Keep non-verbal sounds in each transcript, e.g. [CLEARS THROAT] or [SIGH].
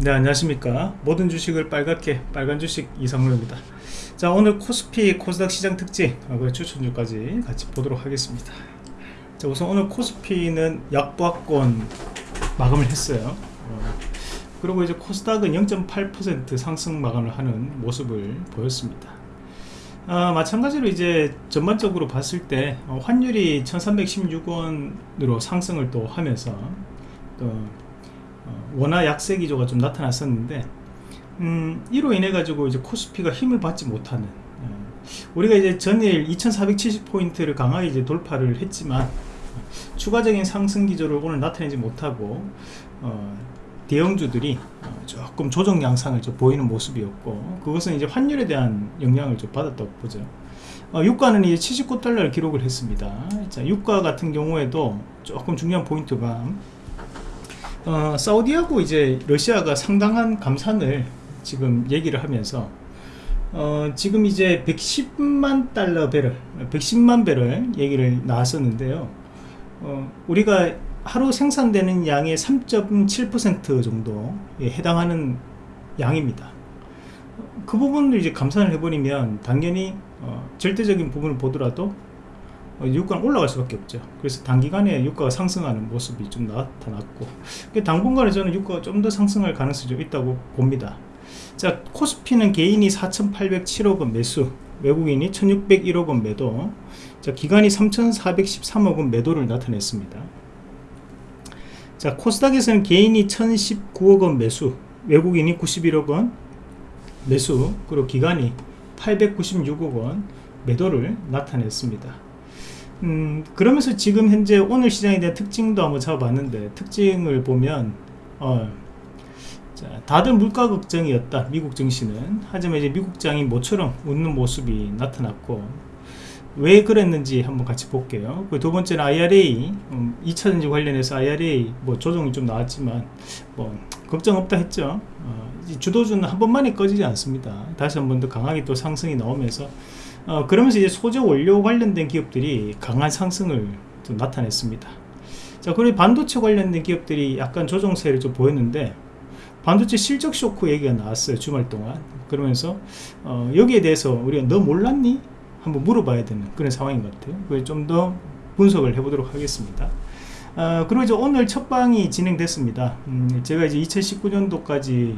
네 안녕하십니까. 모든 주식을 빨갛게 빨간 주식 이상로입니다. 자 오늘 코스피 코스닥 시장 특징 그 추천주까지 같이 보도록 하겠습니다. 자 우선 오늘 코스피는 약보합권 마감을 했어요. 어, 그리고 이제 코스닥은 0.8% 상승 마감을 하는 모습을 보였습니다. 아, 마찬가지로 이제 전반적으로 봤을 때 어, 환율이 1316원으로 상승을 또 하면서 또 어, 원화 약세 기조가 좀 나타났었는데 음, 이로 인해 가지고 이제 코스피가 힘을 받지 못하는 어, 우리가 이제 전일 2470포인트를 강하게 이제 돌파를 했지만 어, 추가적인 상승 기조를 오늘 나타내지 못하고 어, 대형주들이 어, 조금 조정 양상을 좀 보이는 모습이었고 그것은 이제 환율에 대한 영향을 좀 받았다고 보죠. 어, 유가는 이제 79달러를 기록을 했습니다. 자 유가 같은 경우에도 조금 중요한 포인트가 어, 사우디하고 이제 러시아가 상당한 감산을 지금 얘기를 하면서 어, 지금 이제 110만 달러 배럴 110만 배럴 얘기를 나왔었는데요. 어, 우리가 하루 생산되는 양의 3.7% 정도에 해당하는 양입니다. 그 부분을 이제 감산을 해버리면 당연히 어, 절대적인 부분을 보더라도 어, 유가는 올라갈 수밖에 없죠. 그래서 단기간에 유가가 상승하는 모습이 좀 나타났고 당분간에 저는 유가가 좀 더 상승할 가능성이 좀 있다고 봅니다. 자 코스피는 개인이 4,807억원 매수 외국인이 1,601억원 매도 자 기간이 3,413억원 매도를 나타냈습니다. 자 코스닥에서는 개인이 1019억원 매수 외국인이 91억원 매수 그리고 기간이 896억원 매도를 나타냈습니다 음, 그러면서 지금 현재 오늘 시장에 대한 특징도 한번 잡아봤는데 특징을 보면 어, 자, 다들 물가 걱정이었다 미국 증시는. 하지만 이제 미국 장이 모처럼 웃는 모습이 나타났고 왜 그랬는지 한번 같이 볼게요. 그두 번째는 IRA 음, 2차전지 관련해서 IRA 뭐 조정이 좀 나왔지만 뭐 걱정 없다 했죠. 어, 주도주는 한 번만에 꺼지지 않습니다. 다시 한 번 더 강하게 또 상승이 나오면서 어, 그러면서 이제 소재 원료 관련된 기업들이 강한 상승을 좀 나타냈습니다. 자, 그리고 반도체 관련된 기업들이 약간 조정세를 좀 보였는데 반도체 실적 쇼크 얘기가 나왔어요 주말 동안 그러면서 어, 여기에 대해서 우리가 너 몰랐니? 한번 물어봐야 되는 그런 상황인 것 같아요 그래서 좀 더 분석을 해보도록 하겠습니다 어, 그리고 이제 오늘 첫 방이 진행됐습니다 음, 제가 이제 2019년도까지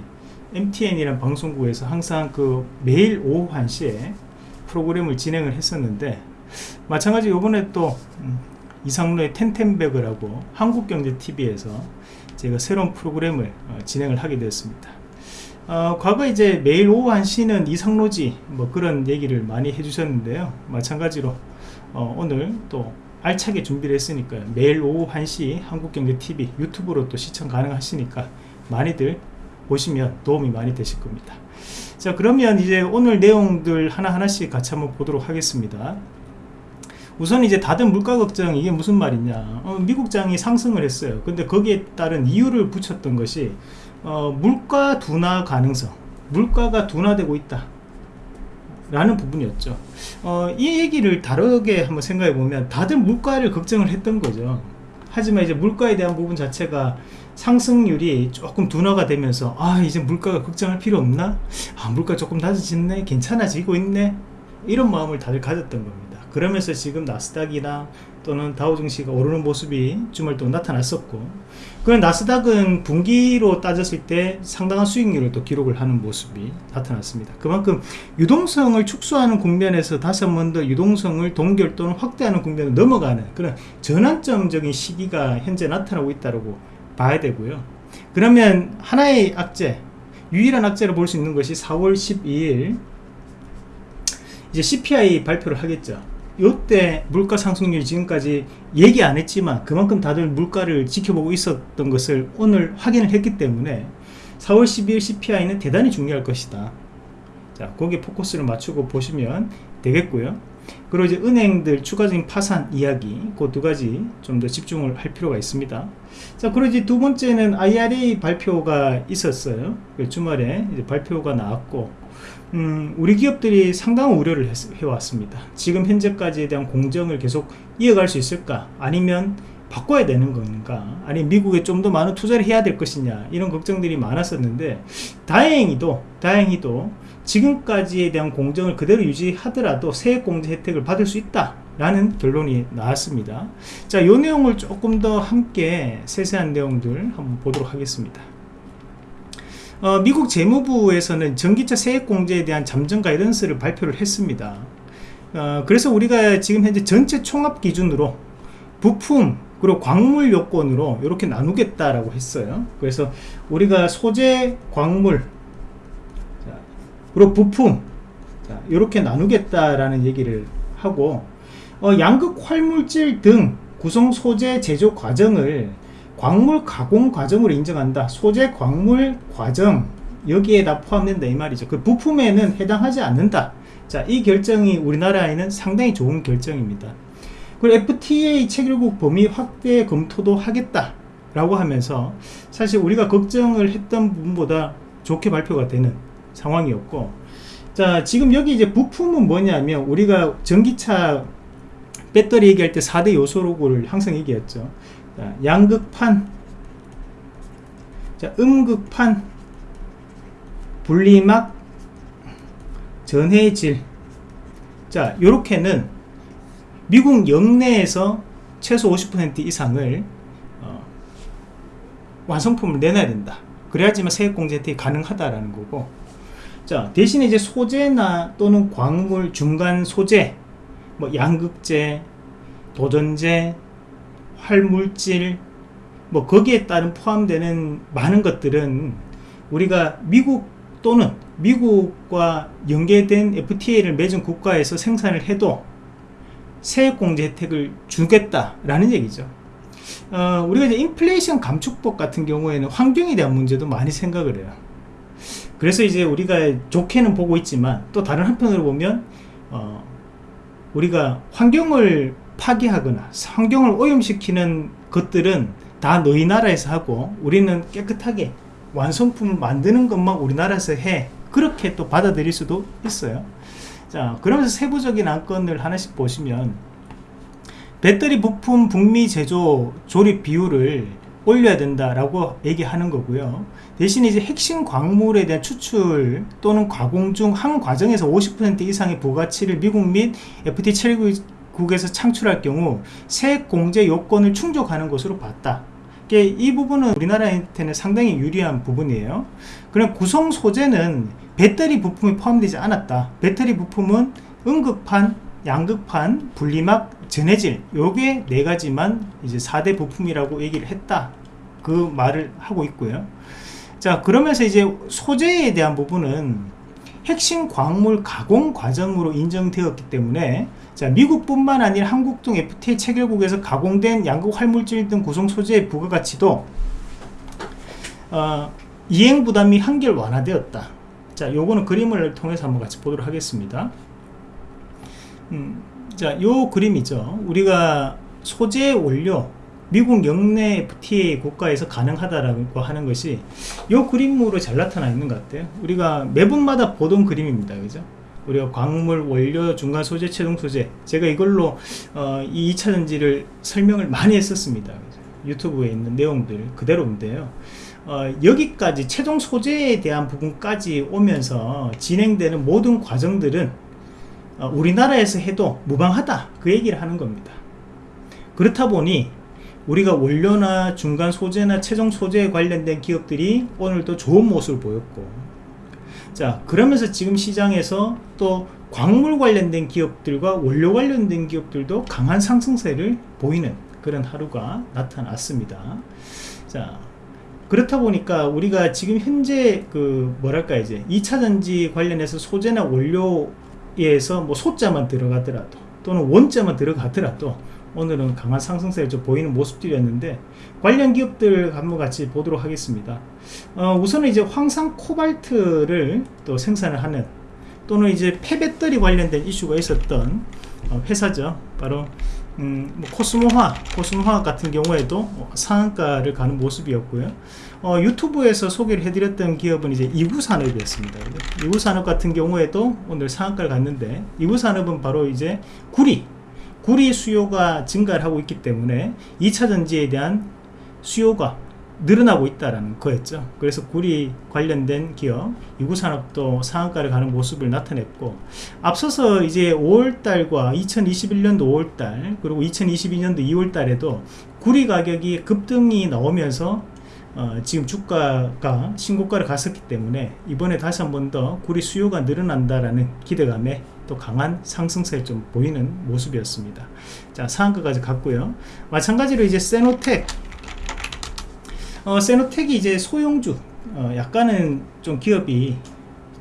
MTN이란 방송국에서 항상 그 매일 오후 1시에 프로그램을 진행을 했었는데 마찬가지 요번에 또 음, 이상로의 텐텐백을 하 한국경제TV에서 제가 새로운 프로그램을 어, 진행을 하게 되었습니다. 어, 과거 이제 매일 오후 1시는 이상로지 뭐 그런 얘기를 많이 해주셨는데요. 마찬가지로 어, 오늘 또 알차게 준비를 했으니까요. 매일 오후 1시 한국경제TV 유튜브로 또 시청 가능하시니까 많이들 보시면 도움이 많이 되실 겁니다 자 그러면 이제 오늘 내용들 하나하나씩 같이 한번 보도록 하겠습니다. 우선 이제 다들 물가 걱정 이게 무슨 말이냐. 어, 미국장이 상승을 했어요. 근데 거기에 따른 이유를 붙였던 것이 어, 물가 둔화 가능성 물가가 둔화되고 있다. 라는 부분이었죠. 어, 이 얘기를 다르게 한번 생각해 보면 다들 물가를 걱정을 했던 거죠. 하지만 이제 물가에 대한 부분 자체가 상승률이 조금 둔화가 되면서 아 이제 물가가 걱정할 필요 없나? 아 물가 조금 낮아졌네? 괜찮아지고 있네? 이런 마음을 다들 가졌던 겁니다. 그러면서 지금 나스닥이나 또는 다우증시가 오르는 모습이 주말 동안 나타났었고 그 나스닥은 분기로 따졌을 때 상당한 수익률을 또 기록을 하는 모습이 나타났습니다. 그만큼 유동성을 축소하는 국면에서 다시 한 번 더 유동성을 동결 또는 확대하는 국면으로 넘어가는 그런 전환점적인 시기가 현재 나타나고 있다고 봐야 되고요. 그러면 하나의 악재 유일한 악재로 볼 수 있는 것이 4월 12일. 이제 CPI 발표를 하겠죠. 이때 물가 상승률이 지금까지 얘기 안 했지만 그만큼 다들 물가를 지켜보고 있었던 것을 오늘 확인을 했기 때문에 4월 12일 CPI는 대단히 중요할 것이다. 자 거기에 포커스를 맞추고 보시면 되겠고요. 그리고 이제 은행들 추가적인 파산 이야기 그 두 가지 좀 더 집중을 할 필요가 있습니다 자 이제 두 번째는 IRA 발표가 있었어요. 그 주말에 발표가 나왔고 음, 우리 기업들이 상당한 우려를 했, 해왔습니다. 지금 현재까지에 대한 공정을 계속 이어갈 수 있을까? 아니면 바꿔야 되는 건가? 아니 미국에 좀 더 많은 투자를 해야 될 것이냐? 이런 걱정들이 많았었는데 다행히도 다행히도 지금까지에 대한 공정을 그대로 유지하더라도 세액공제 혜택을 받을 수 있다 라는 결론이 나왔습니다. 자이 내용을 조금 더 함께 세세한 내용들 한번 보도록 하겠습니다. 어, 미국 재무부에서는 전기차 세액공제에 대한 잠정 가이던스를 발표를 했습니다. 어, 그래서 우리가 지금 현재 전체 총합 기준으로 부품 그리고 광물 요건으로 이렇게 나누겠다라고 했어요. 그래서 우리가 소재 광물 자, 그리고 부품 자, 이렇게 나누겠다라는 얘기를 하고 어, 양극 활물질 등 구성 소재 제조 과정을 광물 가공 과정으로 인정한다. 소재 광물 과정. 여기에 다 포함된다. 이 말이죠. 그 부품에는 해당하지 않는다. 자이 결정이 우리나라에는 상당히 좋은 결정입니다. 그리고 FTA 체결국 범위 확대 검토도 하겠다 라고 하면서 사실 우리가 걱정을 했던 부분보다 좋게 발표가 되는 상황이었고 자 지금 여기 이제 부품은 뭐냐면 우리가 전기차 배터리 얘기할 때 4대 요소로를 항상 얘기했죠. 자, 양극판. 자, 음극판. 분리막. 전해질. 자 요렇게는 미국 영내에서 최소 50% 이상을 어, 완성품을 내놔야 된다. 그래야지만 세액공제 혜택이 가능하다라는 거고. 자 대신에 이제 소재나 또는 광물 중간 소재 뭐 양극재 도전재 활물질 뭐 거기에 따른 포함되는 많은 것들은 우리가 미국 또는 미국과 연계된 FTA를 맺은 국가에서 생산을 해도 세액공제 혜택을 주겠다라는 얘기죠. 어, 우리가 이제 인플레이션 감축법 같은 경우에는 환경에 대한 문제도 많이 생각을 해요. 그래서 이제 우리가 좋게는 보고 있지만 또 다른 한편으로 보면 어, 우리가 환경을 파괴하거나 환경을 오염시키는 것들은 다 너희 나라에서 하고 우리는 깨끗하게 완성품을 만드는 것만 우리나라에서 해. 그렇게 또 받아들일 수도 있어요. 자 그러면서 세부적인 안건을 하나씩 보시면 배터리 부품 북미 제조 조립 비율을 올려야 된다라고 얘기하는 거고요. 대신 이제 핵심 광물에 대한 추출 또는 가공 중 한 과정에서 50% 이상의 부가치를 미국 및 FTA 체결국에서 창출할 경우 세액 공제 요건을 충족하는 것으로 봤다. 이 부분은 우리나라한테는 상당히 유리한 부분이에요. 그럼 구성 소재는 배터리 부품이 포함되지 않았다. 배터리 부품은 음극판 양극판 분리막 전해질 요게 네 가지만 이제 4대 부품이라고 얘기를 했다. 그 말을 하고 있고요. 자 그러면서 이제 소재에 대한 부분은 핵심 광물 가공 과정으로 인정되었기 때문에 자 미국뿐만 아니라 한국 등 FTA 체결국에서 가공된 양극 활물질 등 구성 소재의 부가가치도 어, 이행 부담이 한결 완화되었다. 자 요거는 그림을 통해서 한번 같이 보도록 하겠습니다 음, 자 요 그림이죠. 우리가 소재 원료 미국 영내 FTA 국가에서 가능하다라고 하는 것이 이 그림으로 잘 나타나 있는 것 같아요. 우리가 매분마다 보던 그림입니다. 그죠? 우리가 광물, 원료, 중간 소재, 최종 소재. 제가 이걸로 어, 이 2차전지를 설명을 많이 했었습니다. 유튜브에 있는 내용들 그대로인데요. 어, 여기까지 최종 소재에 대한 부분까지 오면서 진행되는 모든 과정들은 어, 우리나라에서 해도 무방하다. 그 얘기를 하는 겁니다. 그렇다 보니 우리가 원료나 중간 소재나 최종 소재에 관련된 기업들이 오늘도 좋은 모습을 보였고. 자 그러면서 지금 시장에서 또 광물 관련된 기업들과 원료 관련된 기업들도 강한 상승세를 보이는 그런 하루가 나타났습니다. 자 그렇다 보니까 우리가 지금 현재 그 뭐랄까 이제 2차전지 관련해서 소재나 원료 에서 뭐 소자만 들어가더라도 또는 원자만 들어가더라도 오늘은 강한 상승세를 좀 보이는 모습들이었는데 관련 기업들 한번 같이 보도록 하겠습니다. 어, 우선은 이제 황산 코발트를 또 생산을 하는 또는 이제 폐배터리 관련된 이슈가 있었던 어, 회사죠. 바로 음, 뭐 코스모화 코스모화학 같은 경우에도 상한가를 가는 모습이었고요 어, 유튜브에서 소개를 해드렸던 기업은 이제 이구산업이었습니다. 이구산업 같은 경우에도 오늘 상한가를 갔는데 이구산업은 바로 이제 구리 구리 수요가 증가를 하고 있기 때문에 2차전지에 대한 수요가 늘어나고 있다는 거였죠. 그래서 구리 관련된 기업 이구산업도 상한가를 가는 모습을 나타냈고 앞서서 이제 5월달과 2021년도 5월달 그리고 2022년도 2월달에도 구리 가격이 급등이 나오면서 어, 지금 주가가 신고가를 갔었기 때문에 이번에 다시 한 번 더 구리 수요가 늘어난다라는 기대감에 또 강한 상승세를 좀 보이는 모습이었습니다. 자 상한가까지 갔고요. 마찬가지로 이제 세노텍. 어, 세노텍이 이제 소형주 어, 약간은 좀 기업이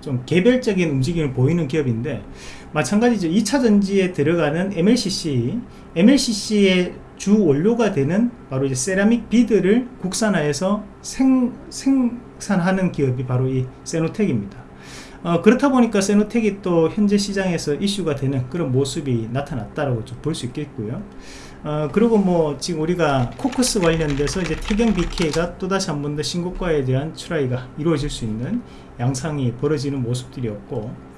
좀 개별적인 움직임을 보이는 기업인데 마찬가지죠. 2차전지에 들어가는 MLCC MLCC의 주 원료가 되는 바로 이제 세라믹 비드를 국산화해서 생, 생산하는 기업이 바로 이 세노텍입니다. 어, 그렇다 보니까 세노텍이 또 현재 시장에서 이슈가 되는 그런 모습이 나타났다라고 좀 볼 수 있겠고요. 어, 그리고 뭐 지금 우리가 코커스 관련돼서 이제 태경 BK가 또다시 한 번 더 신고가에 대한 출하이가 이루어질 수 있는 양상이 벌어지는 모습들이었고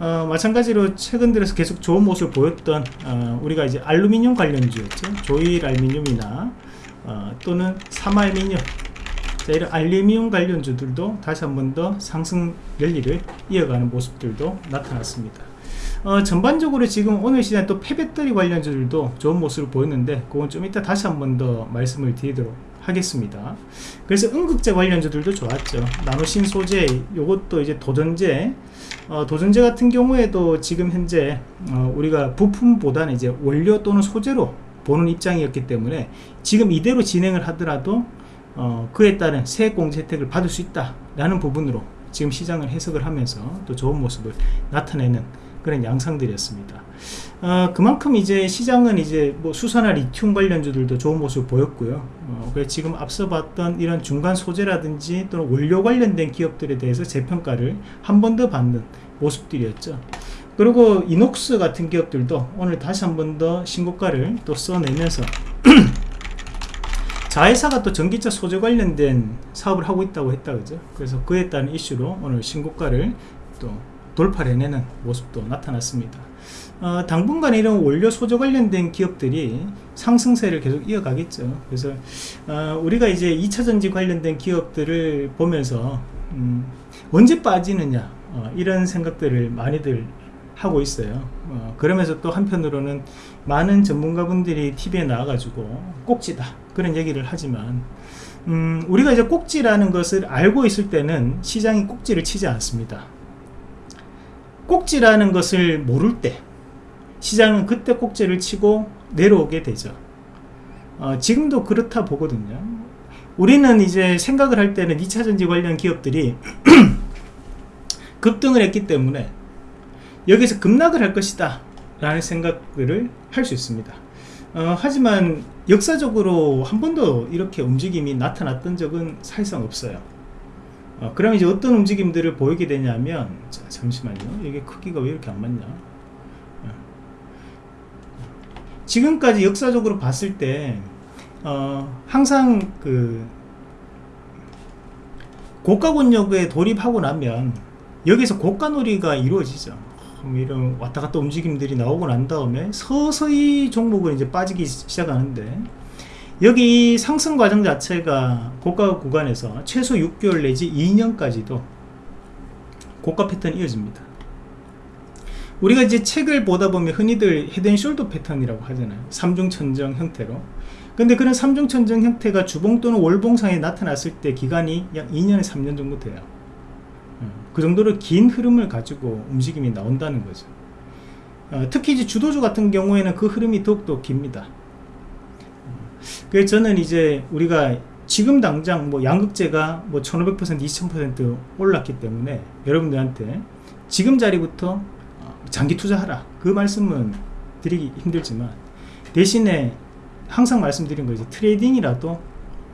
어, 마찬가지로 최근 들어서 계속 좋은 모습을 보였던 어, 우리가 이제 알루미늄 관련주였죠. 조일 알루미늄이나 어, 또는 삼알미늄. 자, 이런 알루미늄 관련주들도 다시 한 번 더 상승 랠리를 이어가는 모습들도 나타났습니다. 어, 전반적으로 지금 오늘 시장 또 폐배터리 관련주들도 좋은 모습을 보였는데 그건 좀 이따 다시 한 번 더 말씀을 드리도록 하겠습니다. 그래서 응급제 관련주들도 좋았죠. 나노신 소재 요것도 이제 도전제 어, 도전제 같은 경우에도 지금 현재 어, 우리가 부품보다는 이제 원료 또는 소재로 보는 입장이었기 때문에 지금 이대로 진행을 하더라도 어, 그에 따른 세액공제 혜택을 받을 수 있다 라는 부분으로 지금 시장을 해석을 하면서 또 좋은 모습을 나타내는 그런 양상들이었습니다. 어, 그만큼 이제 시장은 이제 뭐 수산화 리튬 관련주들도 좋은 모습을 보였고요. 어, 그래서 지금 앞서 봤던 이런 중간 소재라든지 또는 원료 관련된 기업들에 대해서 재평가를 한 번 더 받는 모습들이었죠. 그리고 이녹스 같은 기업들도 오늘 다시 한 번 더 신고가를 또 써내면서 [CLEARS THROAT] 자회사가 또 전기차 소재 관련된 사업을 하고 있다고 했다 그죠 그래서 그에 따른 이슈로 오늘 신고가를 또 돌파를 해내는 모습도 나타났습니다. 어, 당분간 이런 원료 소재 관련된 기업들이 상승세를 계속 이어가겠죠. 그래서 어, 우리가 이제 2차전지 관련된 기업들을 보면서 음, 언제 빠지느냐 어, 이런 생각들을 많이들 하고 있어요. 어, 그러면서 또 한편으로는 많은 전문가분들이 TV에 나와가지고 꼭지다 그런 얘기를 하지만 음, 우리가 이제 꼭지라는 것을 알고 있을 때는 시장이 꼭지를 치지 않습니다 꼭지라는 것을 모를 때 시장은 그때 꼭지를 치고 내려오게 되죠. 어, 지금도 그렇다 보거든요. 우리는 이제 생각을 할 때는 2차전지 관련 기업들이 [CLEARS THROAT] 급등을 했기 때문에 여기서 급락을 할 것이다 라는 생각들을 할 수 있습니다. 어, 하지만 역사적으로 한 번도 이렇게 움직임이 나타났던 적은 사실상 없어요 어, 그럼 이제 어떤 움직임들을 보이게 되냐면 자, 잠시만요. 이게 크기가 왜 이렇게 안 맞냐? 어. 지금까지 역사적으로 봤을 때 어, 항상 그 고가권역에 돌입하고 나면 여기서 고가놀이가 이루어지죠. 이런 왔다 갔다 움직임들이 나오고 난 다음에 서서히 종목은 이제 빠지기 시작하는데 여기 상승 과정 자체가 고가 구간에서 최소 6개월 내지 2년까지도 고가 패턴이 이어집니다. 우리가 이제 책을 보다 보면 흔히들 헤드앤숄더 패턴이라고 하잖아요. 삼중천정 형태로. 근데 그런 삼중천정 형태가 주봉 또는 월봉상에 나타났을 때 기간이 약 2년에 3년 정도 돼요. 음, 그 정도로 긴 흐름을 가지고 움직임이 나온다는 거죠. 어, 특히 이제 주도주 같은 경우에는 그 흐름이 더욱더 깁니다 그래서 저는 이제 우리가 지금 당장 뭐 양극재가 뭐 1500% 2000% 올랐기 때문에 여러분들한테 지금 자리부터 장기 투자하라. 그 말씀은 드리기 힘들지만 대신에 항상 말씀드린 거 이제 트레이딩이라도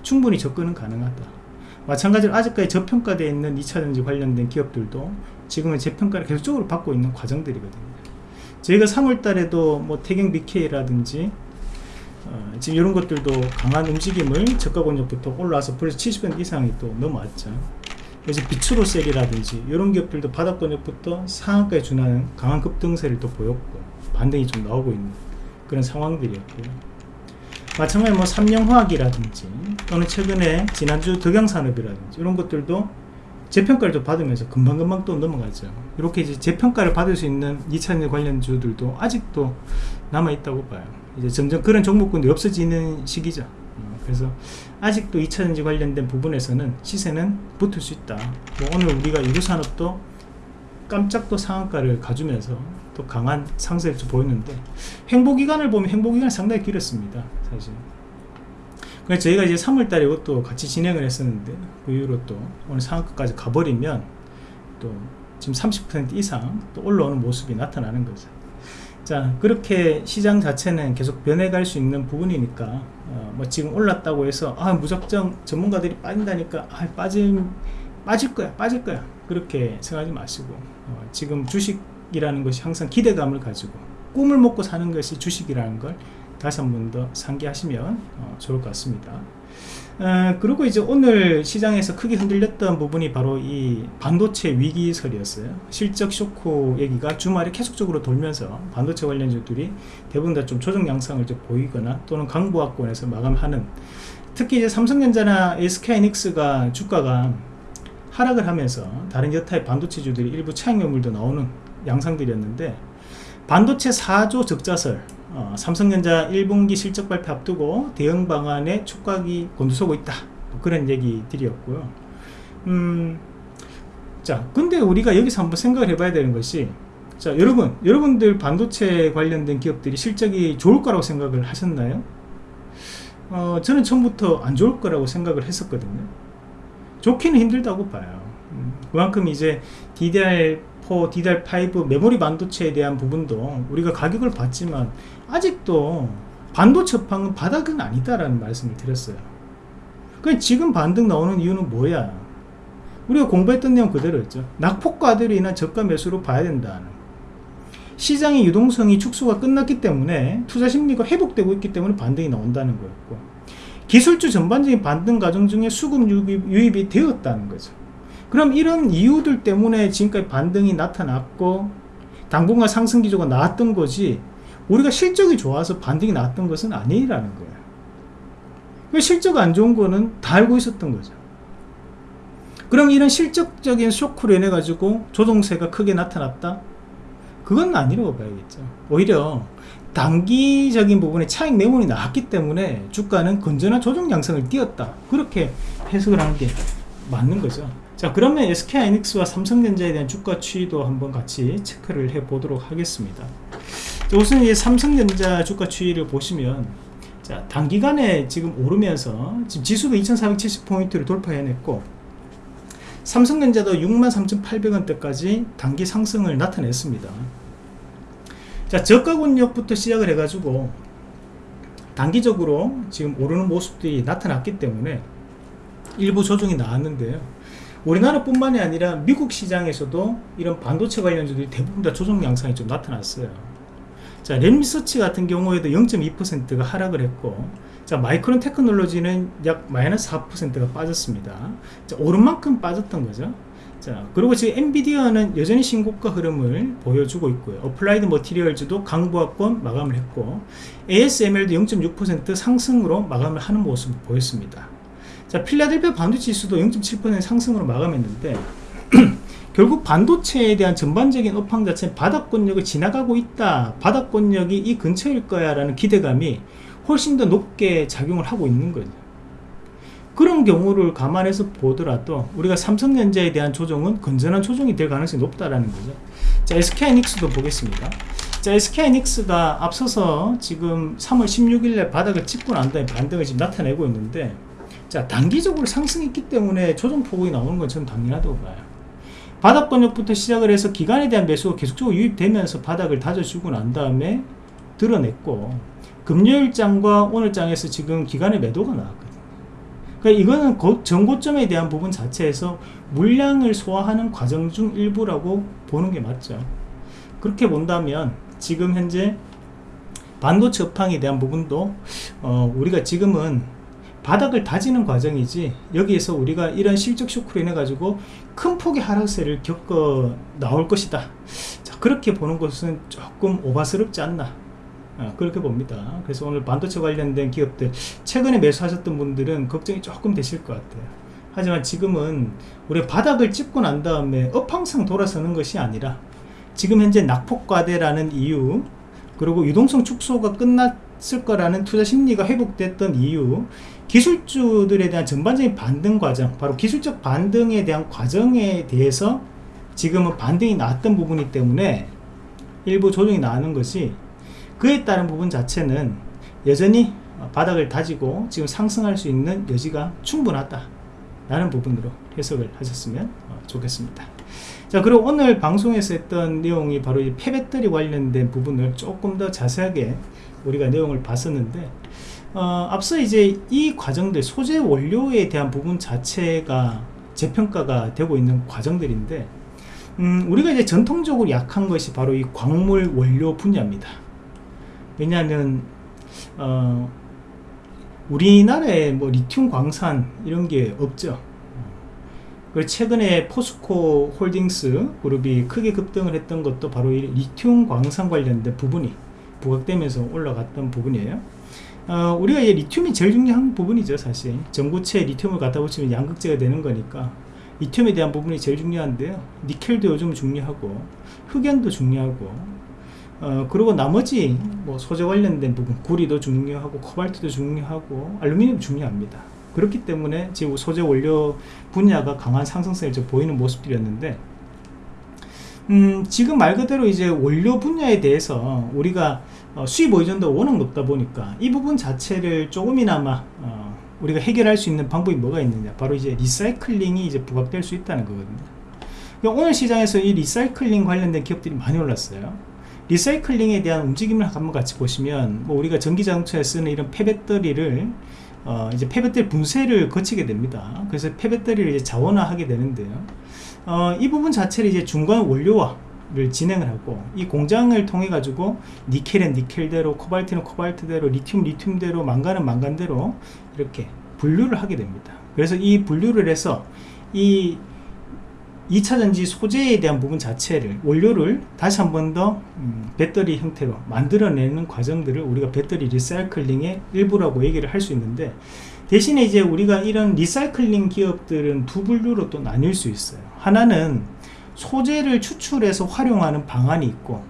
충분히 접근은 가능하다. 마찬가지로 아직까지 저평가되어 있는 2차전지 관련된 기업들도 지금은 재평가를 계속적으로 받고 있는 과정들이거든요. 저희가 3월달에도 뭐 태경 BK라든지 어, 지금 이런 것들도 강한 움직임을 저가 권역부터 올라와서 벌써 70% 이상이 또 넘어왔죠 그래서 비츠로셀이라든지 이런 기업들도 바닥 권역부터 상한가에 준하는 강한 급등세를 또 보였고 반등이 좀 나오고 있는 그런 상황들이었고요. 마찬가지로 뭐 삼양화학이라든지 또는 최근에 지난주 덕양산업이라든지 이런 것들도 재평가를 좀 받으면서 금방금방 또 넘어가죠. 이렇게 이제 재평가를 받을 수 있는 2차전지 관련주들도 아직도 남아있다고 봐요. 이제 점점 그런 종목군들이 없어지는 시기죠. 어, 그래서 아직도 2차전지 관련된 부분에서는 시세는 붙을 수 있다. 뭐 오늘 우리가 유류산업도 깜짝 또 상한가를 가주면서 또 강한 상승을 보였는데 행보기간을 보면 행보기간이 상당히 길었습니다. 사실. 그래서 저희가 이제 3월달에 이것도 같이 진행을 했었는데 그 이후로 또 오늘 상한가까지 가버리면 또 지금 30% 이상 또 올라오는 모습이 나타나는 거죠. 자 그렇게 시장 자체는 계속 변해갈 수 있는 부분이니까 어, 뭐 지금 올랐다고 해서 아 무작정 전문가들이 빠진다니까 아 빠짐 빠질 거야 빠질 거야. 그렇게 생각하지 마시고 어, 지금 주식이라는 것이 항상 기대감을 가지고 꿈을 먹고 사는 것이 주식이라는 걸 다시 한 번 더 상기하시면 어, 좋을 것 같습니다 어, 그리고 이제 오늘 시장에서 크게 흔들렸던 부분이 바로 이 반도체 위기설이었어요. 실적 쇼크 얘기가 주말에 계속적으로 돌면서 반도체 관련주들이 대부분 다 좀 조정 양상을 좀 보이거나 또는 강보합권에서 마감하는 특히 이제 삼성전자나 SK이닉스가 주가가 하락을 하면서 다른 여타의 반도체주들이 일부 차익 매물도 나오는 양상들이었는데 반도체 4조 적자설 어, 삼성전자 1분기 실적 발표 앞두고 대응 방안에 촉각이 곤두서고 있다. 뭐 그런 얘기들이었고요. 음, 자 근데 우리가 여기서 한번 생각을 해봐야 되는 것이 자 여러분 여러분들 반도체 관련된 기업들이 실적이 좋을 거라고 생각을 하셨나요? 어, 저는 처음부터 안 좋을 거라고 생각을 했었거든요. 좋기는 힘들다고 봐요. 음, 그만큼 이제 DDR 4, DDR5 메모리 반도체에 대한 부분도 우리가 가격을 봤지만 아직도 반도체 업황은 바닥은 아니다라는 말씀을 드렸어요. 그 지금 반등 나오는 이유는 뭐야? 우리가 공부했던 내용 그대로였죠. 낙폭과대로 인한 저가 매수로 봐야 된다는. 시장의 유동성이 축소가 끝났기 때문에 투자 심리가 회복되고 있기 때문에 반등이 나온다는 거였고 기술주 전반적인 반등 과정 중에 수급 유입, 유입이 되었다는 거죠. 그럼 이런 이유들 때문에 지금까지 반등이 나타났고 당분간 상승 기조가 나왔던 거지 우리가 실적이 좋아서 반등이 나왔던 것은 아니라는 거예요 실적 안 좋은 거는 다 알고 있었던 거죠. 그럼 이런 실적적인 쇼크로 인해 가지고 조정세가 크게 나타났다? 그건 아니라고 봐야겠죠. 오히려 단기적인 부분에 차익 매물이 나왔기 때문에 주가는 건전한 조정 양상을 띄었다. 그렇게 해석을 하는 게 맞는 거죠. 자 그러면 SK하이닉스와 삼성전자에 대한 주가 추이도 한번 같이 체크를 해 보도록 하겠습니다. 자, 우선 이 삼성전자 주가 추이를 보시면 자 단기간에 지금 오르면서 지금 지수도 2470포인트를 돌파해냈고 삼성전자도 63,800원대까지 단기 상승을 나타냈습니다. 자 저가 권역부터 시작을 해가지고 단기적으로 지금 오르는 모습들이 나타났기 때문에 일부 조정이 나왔는데요. 우리나라뿐만이 아니라 미국 시장에서도 이런 반도체 관련주들이 대부분 다 조정 양상이 좀 나타났어요 자 램리서치 같은 경우에도 0.2%가 하락을 했고 자 마이크론 테크놀로지는 약 마이너스 4%가 빠졌습니다. 자 오른 만큼 빠졌던 거죠. 자 그리고 지금 엔비디아는 여전히 신고가 흐름을 보여주고 있고요. 어플라이드 머티리얼즈도 강보합권 마감을 했고 ASML도 0.6% 상승으로 마감을 하는 모습을 보였습니다. 자, 필라델피아 반도체 지수도 0.7% 상승으로 마감했는데 [CLEARS THROAT] 결국 반도체에 대한 전반적인 업황 자체는 바닥권역을 지나가고 있다. 바닥권역이 이 근처일 거야 라는 기대감이 훨씬 더 높게 작용을 하고 있는 거죠. 그런 경우를 감안해서 보더라도 우리가 삼성전자에 대한 조정은 건전한 조정이 될 가능성이 높다라는 거죠. 자 SK하이닉스도 보겠습니다. 자 SK하이닉스가 앞서서 지금 3월 16일에 바닥을 찍고 난 다음에 반등을 지금 나타내고 있는데 자 단기적으로 상승했기 때문에 조정폭이 나오는 건 저는 당연하다고 봐요 바닥 번역부터 시작을 해서 기간에 대한 매수가 계속적으로 유입되면서 바닥을 다져주고 난 다음에 드러냈고 금요일장과 오늘장에서 지금 기간의 매도가 나왔거든요. 그러니까 이거는 전고점에 대한 부분 자체에서 물량을 소화하는 과정 중 일부라고 보는 게 맞죠. 그렇게 본다면 지금 현재 반도체 업황에 대한 부분도 어, 우리가 지금은 바닥을 다지는 과정이지 여기에서 우리가 이런 실적 쇼크로 인해 가지고 큰 폭의 하락세를 겪어 나올 것이다 자, 그렇게 보는 것은 조금 오바스럽지 않나 아, 그렇게 봅니다. 그래서 오늘 반도체 관련된 기업들 최근에 매수하셨던 분들은 걱정이 조금 되실 것 같아요. 하지만 지금은 우리 바닥을 찍고 난 다음에 업황상 돌아서는 것이 아니라 지금 현재 낙폭과대라는 이유 그리고 유동성 축소가 끝났을 거라는 투자 심리가 회복됐던 이유 기술주들에 대한 전반적인 반등 과정 바로 기술적 반등에 대한 과정에 대해서 지금은 반등이 나왔던 부분이기 때문에 일부 조정이 나오는 것이 그에 따른 부분 자체는 여전히 바닥을 다지고 지금 상승할 수 있는 여지가 충분하다 라는 부분으로 해석을 하셨으면 어, 좋겠습니다. 자 그리고 오늘 방송에서 했던 내용이 바로 이 폐배터리 관련된 부분을 조금 더 자세하게 우리가 내용을 봤었는데 어, 앞서 이제 이 과정들 소재 원료에 대한 부분 자체가 재평가가 되고 있는 과정들인데 음, 우리가 이제 전통적으로 약한 것이 바로 이 광물 원료 분야입니다. 왜냐하면 어, 우리나라에 뭐 리튬 광산 이런 게 없죠. 그리고 최근에 포스코 홀딩스 그룹이 크게 급등을 했던 것도 바로 이 리튬 광산 관련된 부분이 부각되면서 올라갔던 부분이에요 어, 우리가 이 리튬이 제일 중요한 부분이죠 사실. 전구체에 리튬을 갖다 붙이면 양극재가 되는 거니까. 리튬에 대한 부분이 제일 중요한데요. 니켈도 요즘 중요하고 흑연도 중요하고 어, 그리고 나머지 뭐 소재 관련된 부분 구리도 중요하고 코발트도 중요하고 알루미늄 중요합니다. 그렇기 때문에 지금 소재 원료 분야가 강한 상승세를 보이는 모습들이었는데 음, 지금 말 그대로 이제 원료 분야에 대해서 우리가 어, 수입 의존도가 워낙 높다 보니까 이 부분 자체를 조금이나마 어, 우리가 해결할 수 있는 방법이 뭐가 있느냐. 바로 이제 리사이클링이 이제 부각될 수 있다는 거거든요. 그러니까 오늘 시장에서 이 리사이클링 관련된 기업들이 많이 올랐어요. 리사이클링에 대한 움직임을 한번 같이 보시면 뭐 우리가 전기자동차에 쓰는 이런 폐배터리를 어, 이제 폐배터리 분쇄를 거치게 됩니다. 그래서 폐배터리를 이제 자원화하게 되는데요. 어, 이 부분 자체를 이제 중간 원료화 를 진행을 하고 이 공장을 통해 가지고 니켈은 니켈대로 코발트는 코발트대로 리튬 리튬대로 망간은 망간대로 이렇게 분류를 하게 됩니다. 그래서 이 분류를 해서 이 2차전지 소재에 대한 부분 자체를 원료를 다시 한 번더 음, 배터리 형태로 만들어내는 과정들을 우리가 배터리 리사이클링의 일부라고 얘기를 할 수 있는데 대신에 이제 우리가 이런 리사이클링 기업들은 두 분류로 또 나뉠 수 있어요. 하나는 소재를 추출해서 활용하는 방안이 있고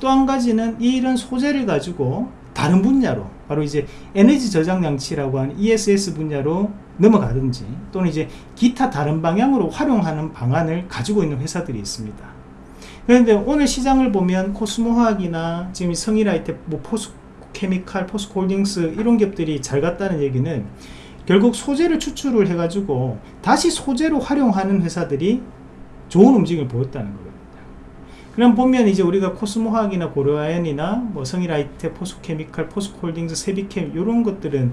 또 한 가지는 이런 소재를 가지고 다른 분야로 바로 이제 에너지 저장 장치라고 하는 ESS 분야로 넘어가든지 또는 이제 기타 다른 방향으로 활용하는 방안을 가지고 있는 회사들이 있습니다. 그런데 오늘 시장을 보면 코스모화학이나 지금 성일하이텍, 뭐 포스코케미칼, 포스코홀딩스 이런 기업들이 잘 갔다는 얘기는 결국 소재를 추출을 해가지고 다시 소재로 활용하는 회사들이 좋은 움직임을 보였다는 거예요. 그럼 보면 이제 우리가 코스모화학이나 고려아연이나 뭐 성일하이텍, 포스코케미칼, 포스코홀딩스, 새빗켐 이런 것들은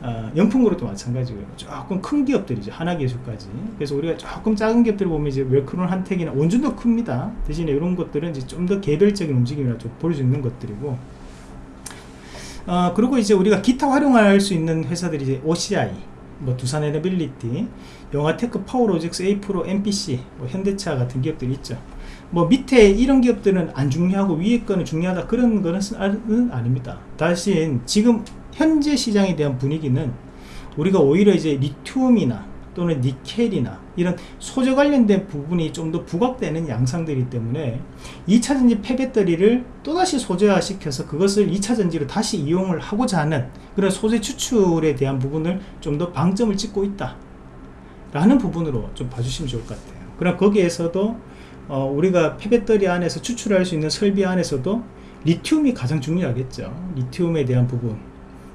어, 연풍그룹도 마찬가지고요. 조금 큰 기업들이죠. 하나기술까지. 그래서 우리가 조금 작은 기업들 보면 이제 웰크론, 한택이나 온준도 큽니다. 대신에 이런 것들은 이제 좀 더 개별적인 움직임이라 좀 볼 수 있는 것들이고. 어, 그리고 이제 우리가 기타 활용할 수 있는 회사들이 이제 OCI, 뭐 두산 에너빌리티, 영화테크, 파워로직스, 에이프로, MPC, 뭐 현대차 같은 기업들이 있죠. 뭐 밑에 이런 기업들은 안 중요하고 위에 거는 중요하다. 그런 거는 아닙니다. 다신 지금 현재 시장에 대한 분위기는 우리가 오히려 이제 리튬이나 또는 니켈이나 이런 소재 관련된 부분이 좀 더 부각되는 양상들이기 때문에 2차전지 폐배터리를 또다시 소재화 시켜서 그것을 2차전지로 다시 이용을 하고자 하는 그런 소재 추출에 대한 부분을 좀 더 방점을 찍고 있다 라는 부분으로 좀 봐주시면 좋을 것 같아요. 그럼 거기에서도 어, 우리가 폐배터리 안에서 추출할 수 있는 설비 안에서도 리튬이 가장 중요하겠죠. 리튬에 대한 부분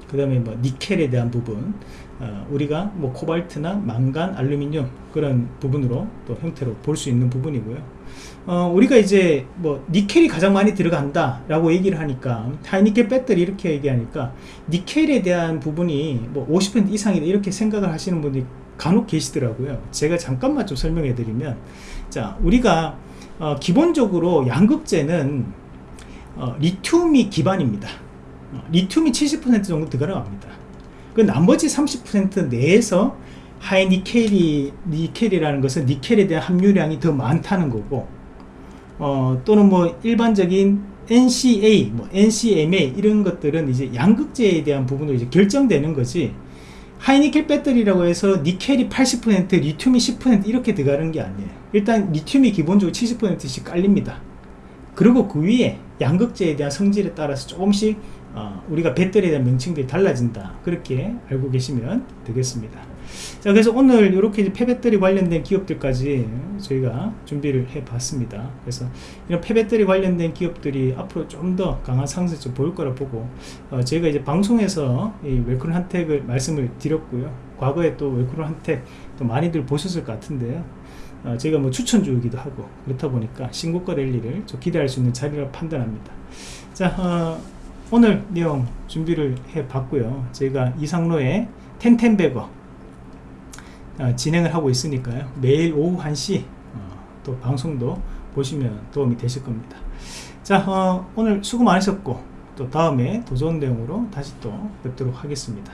그 다음에 뭐 니켈에 대한 부분 어, 우리가 뭐 코발트나 망간 알루미늄 그런 부분으로 또 형태로 볼 수 있는 부분이고요. 어, 우리가 이제 뭐 니켈이 가장 많이 들어간다 라고 얘기를 하니까 하이니켈 배터리 이렇게 얘기하니까 니켈에 대한 부분이 뭐 50% 이상이다 이렇게 생각을 하시는 분이 간혹 계시더라고요 제가 잠깐만 좀 설명해 드리면 자 우리가 어, 기본적으로 양극재는 어, 리튬이 기반입니다 어, 리튬이 70% 정도 들어갑니다 그 나머지 30% 내에서 high 니켈이 니켈이라는 것은 니켈에 대한 함유량이 더 많다는 거고 어, 또는 뭐 일반적인 NCA, 뭐 NCMA 이런 것들은 이제 양극재에 대한 부분으로 이제 결정되는 거지. 하이니켈 배터리라고 해서 니켈이 80%, 리튬이 10% 이렇게 들어가는 게 아니에요. 일단 리튬이 기본적으로 70%씩 깔립니다. 그리고 그 위에 양극재에 대한 성질에 따라서 조금씩 어, 우리가 배터리에 대한 명칭들이 달라진다. 그렇게 알고 계시면 되겠습니다. 자, 그래서 오늘 이렇게 폐배터리 관련된 기업들까지 저희가 준비를 해 봤습니다. 그래서 이런 폐배터리 관련된 기업들이 앞으로 좀 더 강한 상승을 보일 거라 보고, 어, 저희가 이제 방송에서 이 웰크론 한택을 말씀을 드렸고요. 과거에 또 웰크론 한택 또 많이들 보셨을 것 같은데요. 어, 저희가 뭐 추천주이기도 하고 그렇다 보니까 신고가 랠리를 좀 기대할 수 있는 자리라고 판단합니다. 자, 어, 오늘 내용 준비를 해 봤고요. 저희가 이상로의 텐텐베거 어, 진행을 하고 있으니까요. 매일 오후 1시 어, 또 방송도 보시면 도움이 되실 겁니다. 자, 어, 오늘 수고 많으셨고 또 다음에 더 좋은 내용으로 다시 또 뵙도록 하겠습니다.